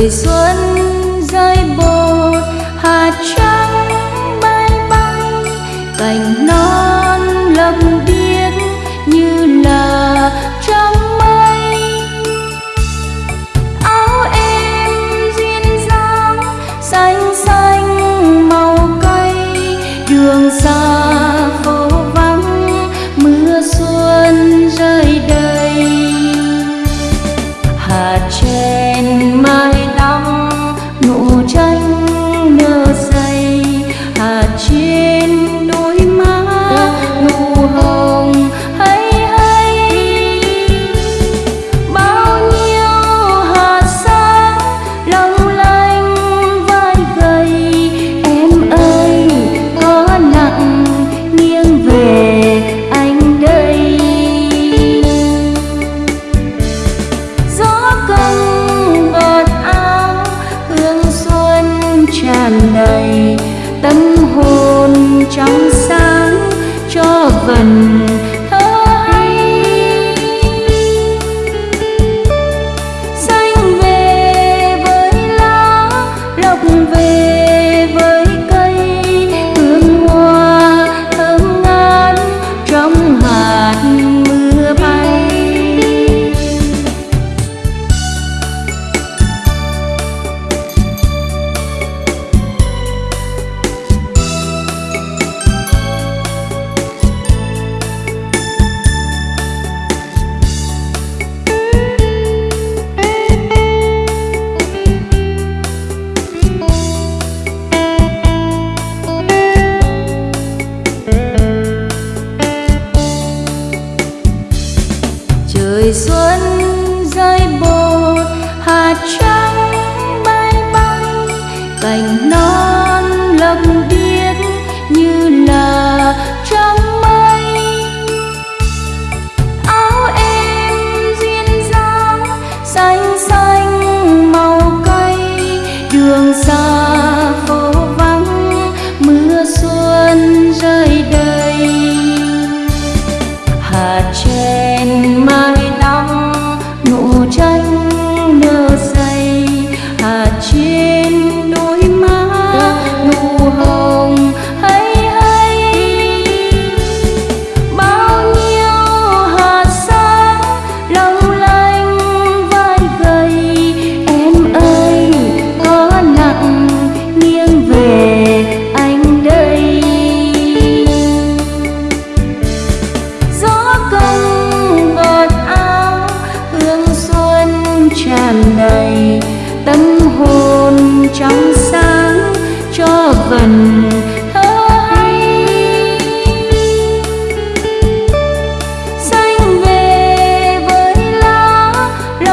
thời xuân rơi bột hạt trắng bay bay, cành non lấp biếc như là trong mây. Áo em duyên dáng, xanh xanh màu cây đường xa trong sáng cho vần là trên.